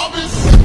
I've been